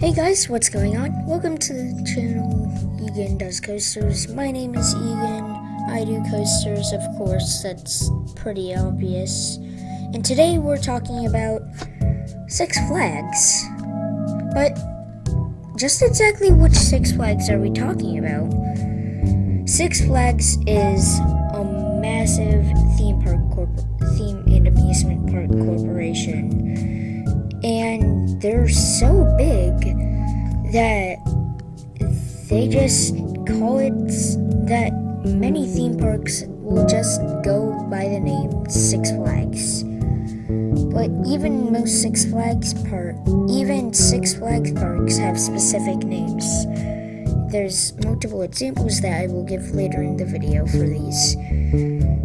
Hey guys, what's going on? Welcome to the channel Egan Does Coasters. My name is Egan. I do coasters, of course, that's pretty obvious. And today we're talking about Six Flags. But just exactly which Six Flags are we talking about? Six Flags is a massive theme park theme and amusement park corporation and they're so big that they just call it that many theme parks will just go by the name Six Flags. But even most Six Flags park, even Six Flags parks have specific names. There's multiple examples that I will give later in the video for these.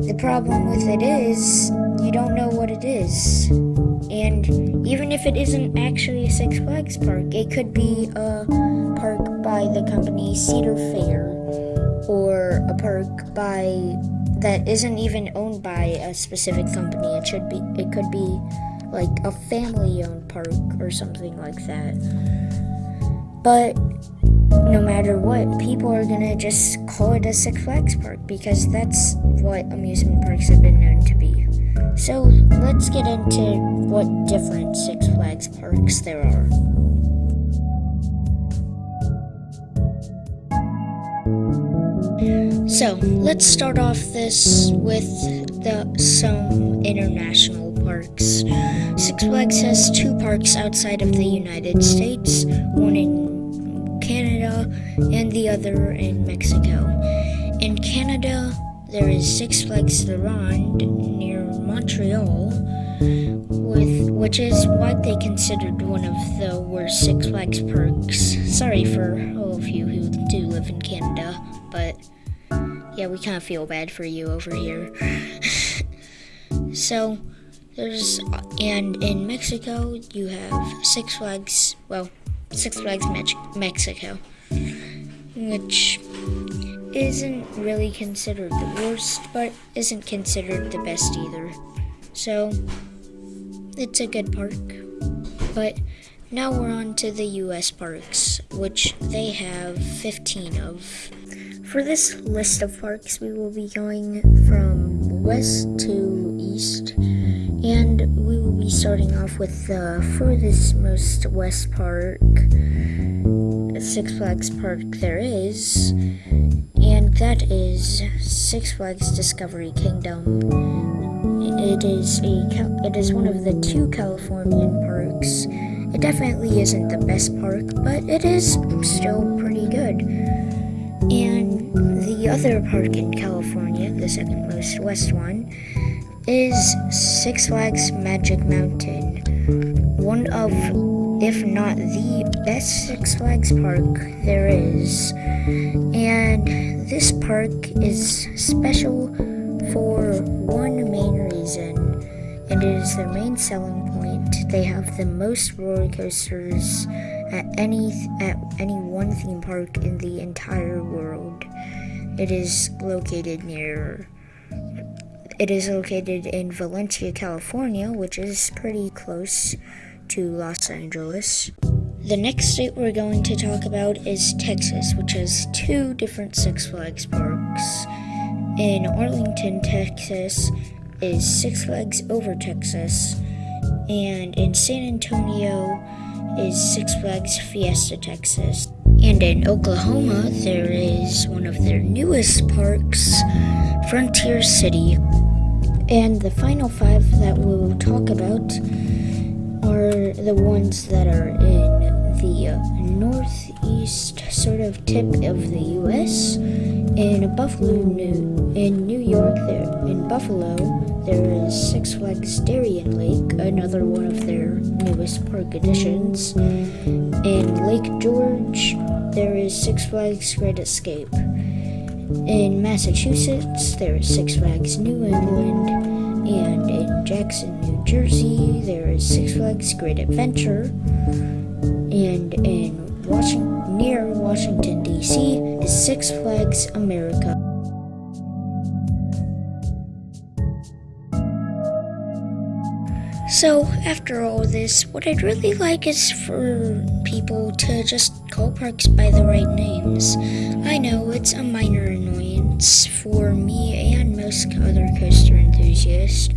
The problem with it is, you don't know what it is. And even if it isn't actually a Six Flags park, it could be a park by the company Cedar Fair or a park by that isn't even owned by a specific company. It should be it could be like a family owned park or something like that. But no matter what, people are gonna just call it a Six Flags park because that's what amusement parks have been known to be. So let's get into what different Six Flags parks there are. So let's start off this with the some international parks. Six Flags has two parks outside of the United States, one in Canada and the other in Mexico. In Canada, there is Six Flags La Ronde near Montreal, with which is what they considered one of the worst Six Flags parks. Sorry for all of you who do live in Canada, but yeah, we kind of feel bad for you over here. so, there's, and in Mexico, you have Six Flags, well, Six Flags Mex Mexico, which isn't really considered the worst, but isn't considered the best either. So, it's a good park. But now we're on to the US parks, which they have 15 of. For this list of parks, we will be going from west to east, and we will be starting off with the furthest most west park, Six Flags Park there is, that is Six Flags Discovery Kingdom. It is a it is one of the two Californian parks. It definitely isn't the best park, but it is still pretty good. And the other park in California, the second most west one, is Six Flags Magic Mountain. One of if not the best Six Flags park there is. And this park is special for one main reason, and it is their main selling point. They have the most roller coasters at any at any one theme park in the entire world. It is located near it is located in Valencia, California, which is pretty close to Los Angeles. The next state we're going to talk about is Texas, which has two different Six Flags parks. In Arlington, Texas, is Six Flags Over Texas, and in San Antonio is Six Flags Fiesta Texas. And in Oklahoma, there is one of their newest parks, Frontier City. And the final five that we'll talk about are the ones that are in the northeast sort of tip of the U.S. In Buffalo, New in New York, there in Buffalo, there is Six Flags Darien Lake, another one of their newest park additions. In Lake George, there is Six Flags Great Escape. In Massachusetts, there is Six Flags New England, and in Jackson, New Jersey, there is Six Flags Great Adventure, and in Washington, near Washington D.C. is Six Flags America. So, after all this, what I'd really like is for people to just call parks by the right names. I know it's a minor annoyance for me and most other coaster enthusiasts,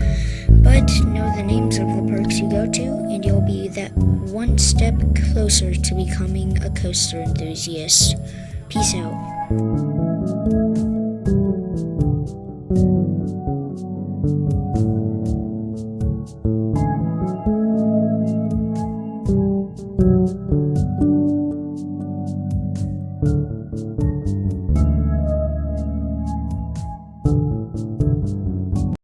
but know the names of the parks you go to, and you'll be that one step closer to becoming a coaster enthusiast. Peace out.